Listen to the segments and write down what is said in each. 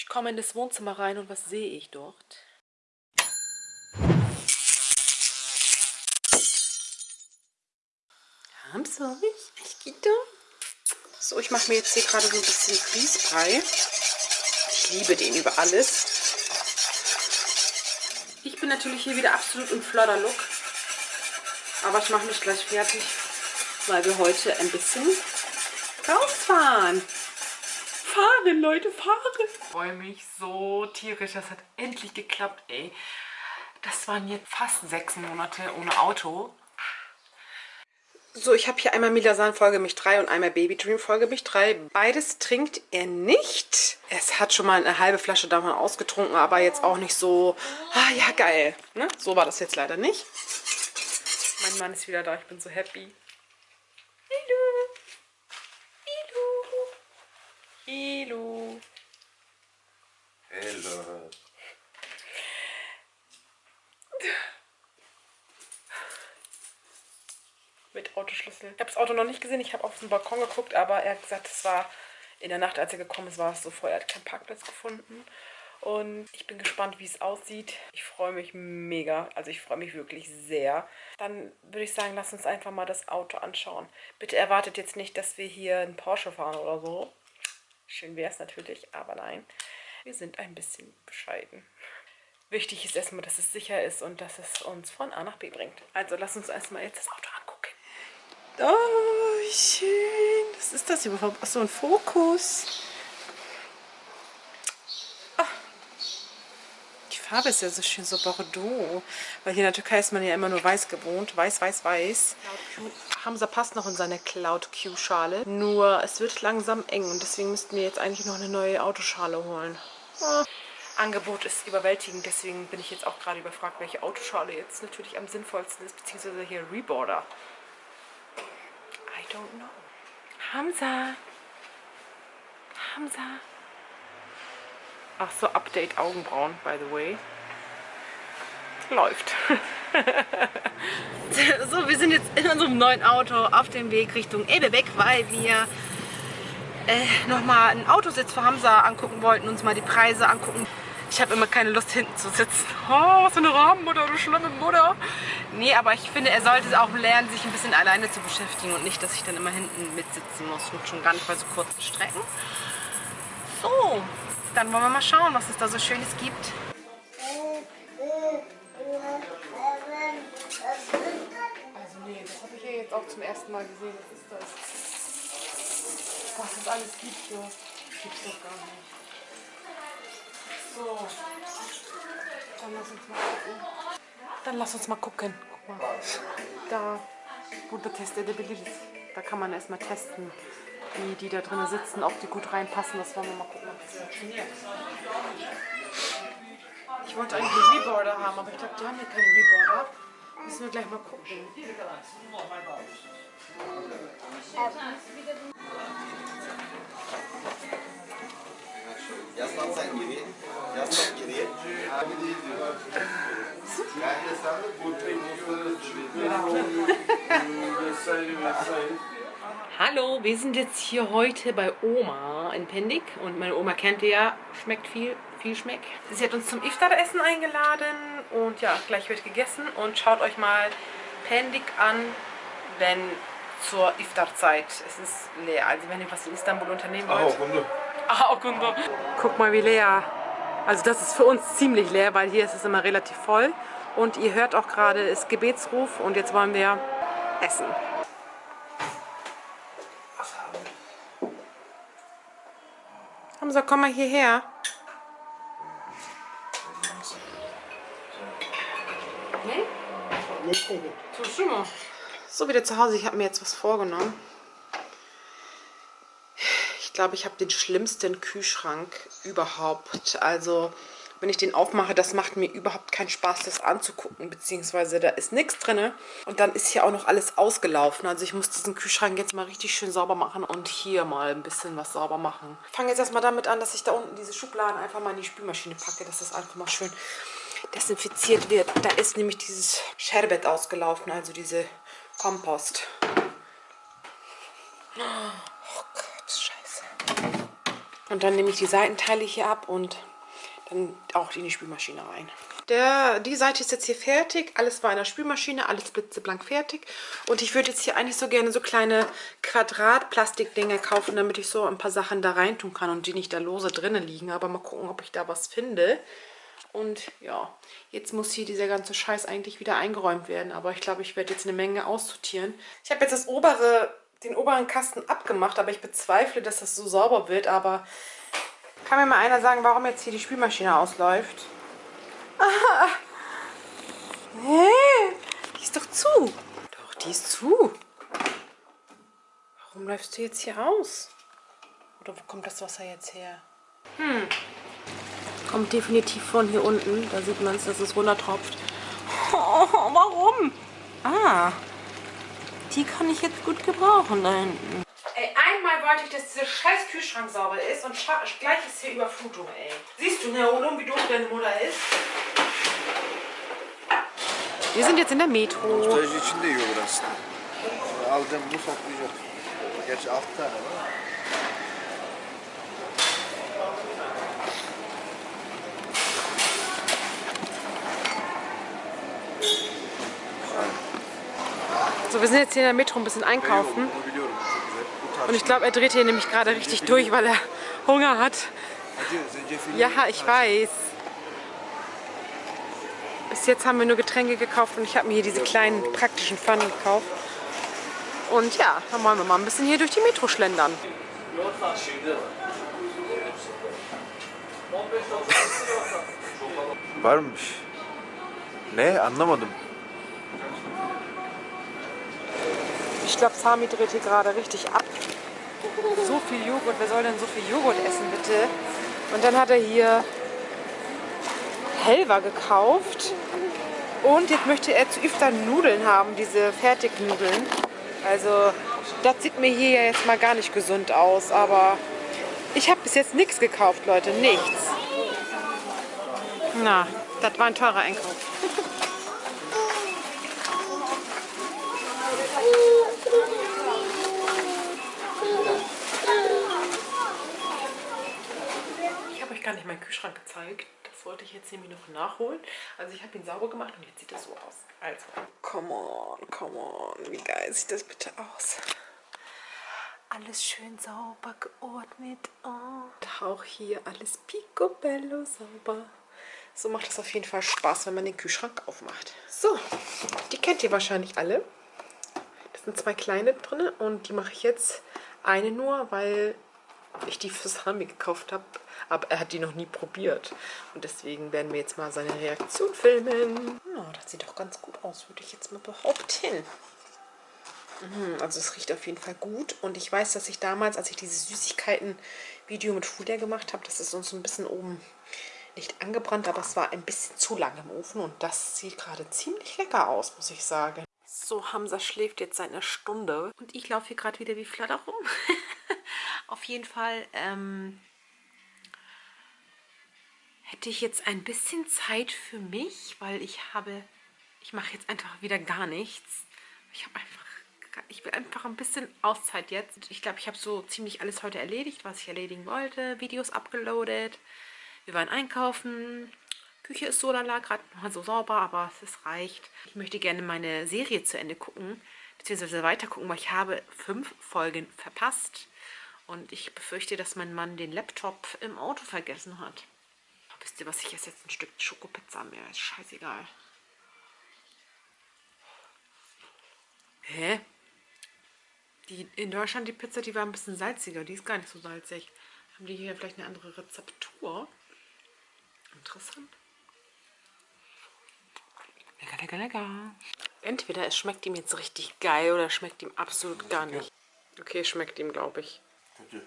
Ich komme in das Wohnzimmer rein und was sehe ich dort? Haben's euch? Ich geht So, ich mache mir jetzt hier gerade so ein bisschen Grießbrei. Ich liebe den über alles. Ich bin natürlich hier wieder absolut im Flodder-Look. Aber ich mache mich gleich fertig, weil wir heute ein bisschen rausfahren. Fahren, Leute, fahren. Ich freue mich so tierisch. Das hat endlich geklappt, ey. Das waren jetzt fast sechs Monate ohne Auto. So, ich habe hier einmal Milasan Folge mich 3 und einmal Baby Dream Folge mich 3. Beides trinkt er nicht. Es hat schon mal eine halbe Flasche davon ausgetrunken, aber jetzt auch nicht so, ah ja, geil. Ne? So war das jetzt leider nicht. Mein Mann ist wieder da, ich bin so happy. Hallo. Hallo. Hello. Mit Autoschlüssel. Ich habe das Auto noch nicht gesehen, ich habe auf den Balkon geguckt, aber er hat gesagt, es war in der Nacht, als er gekommen ist, war es so voll. Er hat keinen Parkplatz gefunden. Und ich bin gespannt, wie es aussieht. Ich freue mich mega. Also ich freue mich wirklich sehr. Dann würde ich sagen, lass uns einfach mal das Auto anschauen. Bitte erwartet jetzt nicht, dass wir hier einen Porsche fahren oder so. Schön wäre es natürlich, aber nein. Wir sind ein bisschen bescheiden. Wichtig ist erstmal, dass es sicher ist und dass es uns von A nach B bringt. Also lass uns erstmal jetzt das Auto angucken. Oh, schön. Was ist das überhaupt? Ach, so ein Fokus. Farbe ist ja so schön, so Bordeaux. Weil hier in der Türkei ist man ja immer nur weiß gewohnt. Weiß, weiß, weiß. Hamza passt noch in seine Cloud Q-Schale. Nur es wird langsam eng und deswegen müssten wir jetzt eigentlich noch eine neue Autoschale holen. Oh. Angebot ist überwältigend, deswegen bin ich jetzt auch gerade überfragt, welche Autoschale jetzt natürlich am sinnvollsten ist, beziehungsweise hier Reborder. I don't know. Hamza! Hamza! Ach so, Update Augenbrauen, by the way. Läuft. so, wir sind jetzt in unserem neuen Auto auf dem Weg Richtung Ebebeck, weil wir äh, nochmal einen Autositz für Hamza angucken wollten, uns mal die Preise angucken. Ich habe immer keine Lust hinten zu sitzen. Oh, was für eine Rahmenmutter, du schlimme Mutter. Nee, aber ich finde, er sollte auch lernen, sich ein bisschen alleine zu beschäftigen und nicht, dass ich dann immer hinten mitsitzen muss. Und schon gar nicht bei so kurzen Strecken. So, dann wollen wir mal schauen, was es da so Schönes gibt. Also nee, das habe ich hier jetzt auch zum ersten Mal gesehen. Was ist das? Was es alles gibt hier. Gibt's doch gar nicht. So. Dann lass uns mal gucken. Dann lass uns mal gucken. Guck mal. Da. Teste der Da kann man erstmal testen wie die da drin sitzen, ob die gut reinpassen. Das wollen wir mal gucken, ob das funktioniert. Ich wollte eigentlich einen Reboarder haben, aber ich glaube, die haben hier keinen Reboarder. Müssen wir gleich mal gucken. Ja. Hallo, wir sind jetzt hier heute bei Oma in Pendik und meine Oma kennt ihr ja, schmeckt viel, viel schmeckt. Sie hat uns zum Iftar-Essen eingeladen und ja, gleich wird gegessen und schaut euch mal Pendik an, wenn zur Iftar-Zeit. Es ist leer, also wenn ihr was in Istanbul unternehmen wollt. Ah, Kunde. Guck mal wie leer. Also das ist für uns ziemlich leer, weil hier ist es immer relativ voll. Und ihr hört auch gerade, es ist Gebetsruf und jetzt wollen wir essen. Hamza, komm mal hierher. So, wieder zu Hause. Ich habe mir jetzt was vorgenommen. Ich glaube, ich habe den schlimmsten Kühlschrank überhaupt. Also wenn ich den aufmache, das macht mir überhaupt keinen Spaß, das anzugucken, beziehungsweise da ist nichts drin. Und dann ist hier auch noch alles ausgelaufen. Also ich muss diesen Kühlschrank jetzt mal richtig schön sauber machen und hier mal ein bisschen was sauber machen. Ich fange jetzt erstmal damit an, dass ich da unten diese Schubladen einfach mal in die Spülmaschine packe, dass das einfach mal schön desinfiziert wird. Da ist nämlich dieses Sherbet ausgelaufen, also diese Kompost. Oh Gott, scheiße. Und dann nehme ich die Seitenteile hier ab und dann auch in die Spülmaschine rein. Der, die Seite ist jetzt hier fertig. Alles war in der Spülmaschine, alles blitzeblank fertig. Und ich würde jetzt hier eigentlich so gerne so kleine Quadrat-Plastikdinger kaufen, damit ich so ein paar Sachen da rein tun kann und die nicht da lose drinnen liegen. Aber mal gucken, ob ich da was finde. Und ja, jetzt muss hier dieser ganze Scheiß eigentlich wieder eingeräumt werden. Aber ich glaube, ich werde jetzt eine Menge aussortieren. Ich habe jetzt das obere, den oberen Kasten abgemacht, aber ich bezweifle, dass das so sauber wird. Aber kann mir mal einer sagen, warum jetzt hier die Spülmaschine ausläuft? Ah. Hä? Die ist doch zu. Doch, die ist zu. Warum läufst du jetzt hier aus? Oder wo kommt das Wasser jetzt her? Hm. Kommt definitiv von hier unten. Da sieht man es, dass es runtertropft. Oh, warum? Ah. Die kann ich jetzt gut gebrauchen da hinten. Ich, dass dieser scheiß Kühlschrank sauber ist und gleich ist hier Überflutung, ey. Siehst du, Neolum, wie doof deine Mutter ist? Wir sind jetzt in der Metro. Nostalji içinde yiyor burası. Alacağım bu toplayacak. Gerçi 6 tane var. So, wir sind jetzt hier in der Metro ein bisschen einkaufen. Und ich glaube, er dreht hier nämlich gerade richtig durch, weil er Hunger hat. Ja, ich weiß. Bis jetzt haben wir nur Getränke gekauft und ich habe mir hier diese kleinen praktischen Pfannen gekauft. Und ja, dann wollen wir mal ein bisschen hier durch die Metro schlendern. Varmış. Ne? Anlamadım. Ich glaube, Sami dreht hier gerade richtig ab. So viel Joghurt. Wer soll denn so viel Joghurt essen, bitte? Und dann hat er hier Helva gekauft. Und jetzt möchte er zu Iftar Nudeln haben, diese Fertignudeln. Also, das sieht mir hier ja jetzt mal gar nicht gesund aus. Aber ich habe bis jetzt nichts gekauft, Leute. Nichts. Na, das war ein teurer Einkauf. Ich habe euch Kühlschrank gezeigt. Das wollte ich jetzt nämlich noch nachholen. Also ich habe ihn sauber gemacht und jetzt sieht das so aus. Also, come on, come on. Wie geil sieht das bitte aus? Alles schön sauber geordnet. Oh. Und auch hier alles picobello sauber. So macht es auf jeden Fall Spaß, wenn man den Kühlschrank aufmacht. So, die kennt ihr wahrscheinlich alle. Das sind zwei kleine drin und die mache ich jetzt eine nur, weil ich die für Sami gekauft habe. Aber er hat die noch nie probiert. Und deswegen werden wir jetzt mal seine Reaktion filmen. Ja, das sieht doch ganz gut aus, würde ich jetzt mal behaupten. Mhm, Also es riecht auf jeden Fall gut. Und ich weiß, dass ich damals, als ich dieses Süßigkeiten-Video mit Julia gemacht habe, das ist uns so ein bisschen oben nicht angebrannt, aber es war ein bisschen zu lang im Ofen. Und das sieht gerade ziemlich lecker aus, muss ich sagen. So, Hamza schläft jetzt seit einer Stunde. Und ich laufe hier gerade wieder wie Flatter rum. Auf jeden Fall ähm, hätte ich jetzt ein bisschen Zeit für mich, weil ich habe, ich mache jetzt einfach wieder gar nichts. Ich habe einfach, ich will einfach ein bisschen Auszeit jetzt. Ich glaube, ich habe so ziemlich alles heute erledigt, was ich erledigen wollte. Videos abgeloadet. Wir waren einkaufen. Küche ist so lala, gerade mal so sauber, aber es reicht. Ich möchte gerne meine Serie zu Ende gucken, beziehungsweise weiter gucken, weil ich habe fünf Folgen verpasst. Und ich befürchte, dass mein Mann den Laptop im Auto vergessen hat. Wisst ihr was, ich esse jetzt ein Stück Schokopizza mehr. Ist scheißegal. Hä? Die, in Deutschland die Pizza, die war ein bisschen salziger. Die ist gar nicht so salzig. Haben die hier vielleicht eine andere Rezeptur? Interessant. Lecker, lecker, lecker. Entweder es schmeckt ihm jetzt richtig geil oder es schmeckt ihm absolut gar nicht. Okay, schmeckt ihm, glaube ich. Kötü.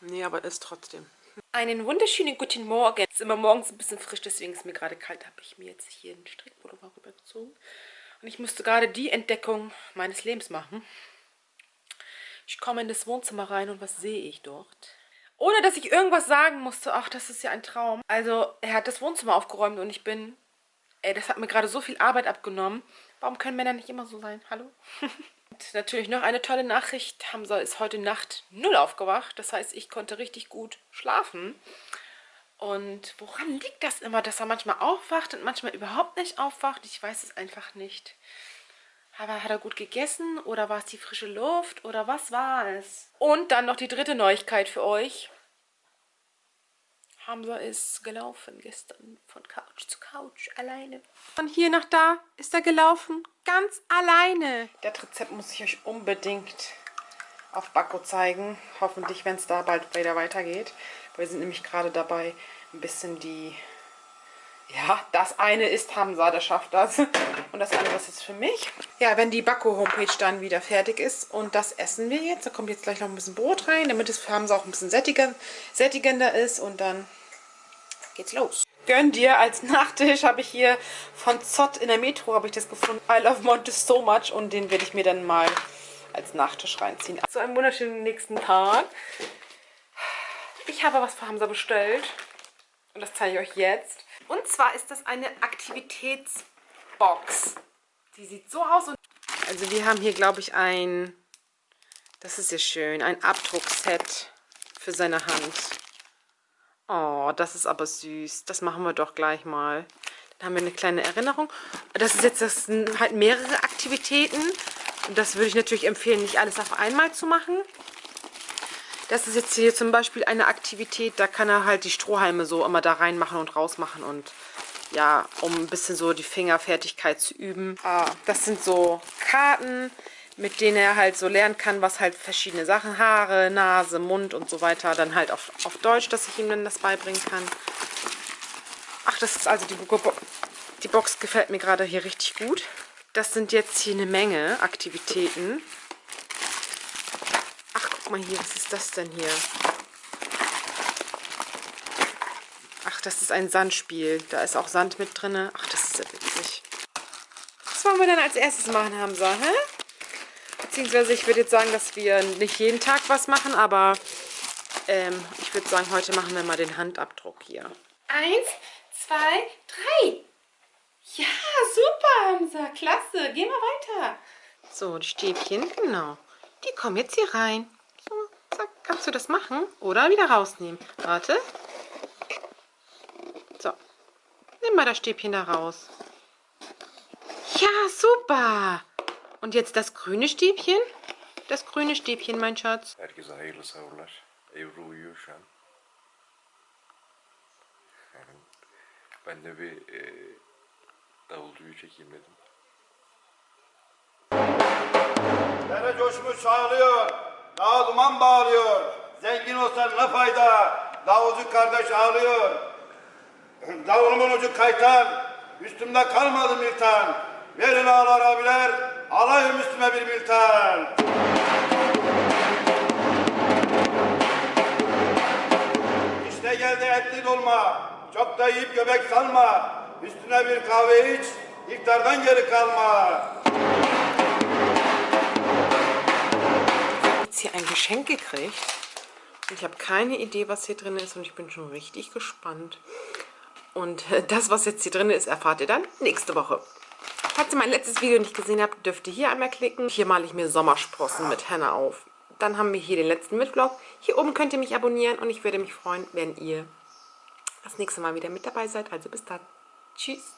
Nee, aber ist trotzdem. Einen wunderschönen guten Morgen. Es ist immer morgens ein bisschen frisch, deswegen ist mir gerade kalt. habe ich mir jetzt hier einen Strickpullover rübergezogen. Und ich musste gerade die Entdeckung meines Lebens machen. Ich komme in das Wohnzimmer rein und was sehe ich dort? Ohne, dass ich irgendwas sagen musste. Ach, das ist ja ein Traum. Also, er hat das Wohnzimmer aufgeräumt und ich bin... Ey, das hat mir gerade so viel Arbeit abgenommen. Warum können Männer nicht immer so sein? Hallo? Und natürlich noch eine tolle Nachricht. Hamza ist heute Nacht null aufgewacht. Das heißt, ich konnte richtig gut schlafen. Und woran liegt das immer, dass er manchmal aufwacht und manchmal überhaupt nicht aufwacht? Ich weiß es einfach nicht. Aber hat er gut gegessen oder war es die frische Luft oder was war es? Und dann noch die dritte Neuigkeit für euch. Hamza ist gelaufen gestern von Couch zu Couch alleine. Von hier nach da ist er gelaufen, ganz alleine. Das Rezept muss ich euch unbedingt auf Backo zeigen. Hoffentlich, wenn es da bald wieder weitergeht. Wir sind nämlich gerade dabei, ein bisschen die... Ja, das eine ist Hamza, der schafft das. Und das andere ist jetzt für mich. Ja, wenn die Backo-Homepage dann wieder fertig ist und das essen wir jetzt. Da kommt jetzt gleich noch ein bisschen Brot rein, damit es für Hamza auch ein bisschen sättigender ist. Und dann geht's los. Gönn dir als Nachtisch habe ich hier von Zott in der Metro habe ich das gefunden. I love Montes so much und den werde ich mir dann mal als Nachtisch reinziehen. So einen wunderschönen nächsten Tag. Ich habe was für Hamza bestellt und das zeige ich euch jetzt. Und zwar ist das eine Aktivitätsbox. Die sieht so aus. Also wir haben hier, glaube ich, ein, das ist ja schön, ein Abdruckset für seine Hand. Oh, das ist aber süß. Das machen wir doch gleich mal. Dann haben wir eine kleine Erinnerung. Das ist jetzt das sind halt mehrere Aktivitäten. Und das würde ich natürlich empfehlen, nicht alles auf einmal zu machen. Das ist jetzt hier zum Beispiel eine Aktivität, da kann er halt die Strohhalme so immer da reinmachen und rausmachen und ja, um ein bisschen so die Fingerfertigkeit zu üben. Ah, das sind so Karten, mit denen er halt so lernen kann, was halt verschiedene Sachen, Haare, Nase, Mund und so weiter, dann halt auf, auf Deutsch, dass ich ihm dann das beibringen kann. Ach, das ist also die, die Box gefällt mir gerade hier richtig gut. Das sind jetzt hier eine Menge Aktivitäten. Ach, guck mal hier, was ist das denn hier? Ach, das ist ein Sandspiel. Da ist auch Sand mit drin. Ach, das ist ja witzig. Was wollen wir dann als erstes machen, Hamza? Hä? Beziehungsweise ich würde jetzt sagen, dass wir nicht jeden Tag was machen, aber ähm, ich würde sagen, heute machen wir mal den Handabdruck hier. Eins, zwei, drei. Ja, super, Hamza. Klasse. Geh mal weiter. So, die Stäbchen, genau. Die kommen jetzt hier rein. So, zack. Kannst du das machen? Oder wieder rausnehmen. Warte. So. Nimm mal das Stäbchen da raus. Ja, super. Und jetzt das grüne Stäbchen. Das grüne Stäbchen, mein Schatz. Herkese hayırlı sahurlar. Ebru uyuyor şu an. Ben de bir e, davulcuyu çekeyim dedim. Dere coşmuş sağlıyor, dağa duman bağlıyor. Zengin olsan ne fayda, davulcu kardeş ağlıyor. Davulumun ucu kaytan, üstümde kalmadı miltan. Verin ağlar abiler, alayım üstüme bir miltan. İşte geldi etli dolma, çok da yiyip göbek salma. Üstüne bir kahve iç, iftardan geri kalma. jetzt hier ein Geschenk gekriegt. Ich habe keine Idee, was hier drin ist und ich bin schon richtig gespannt. Und äh, das, was jetzt hier drin ist, erfahrt ihr dann nächste Woche. Falls ihr mein letztes Video nicht gesehen habt, dürft ihr hier einmal klicken. Hier male ich mir Sommersprossen mit Henna auf. Dann haben wir hier den letzten Mitvlog. Hier oben könnt ihr mich abonnieren und ich würde mich freuen, wenn ihr das nächste Mal wieder mit dabei seid. Also bis dann. Tschüss.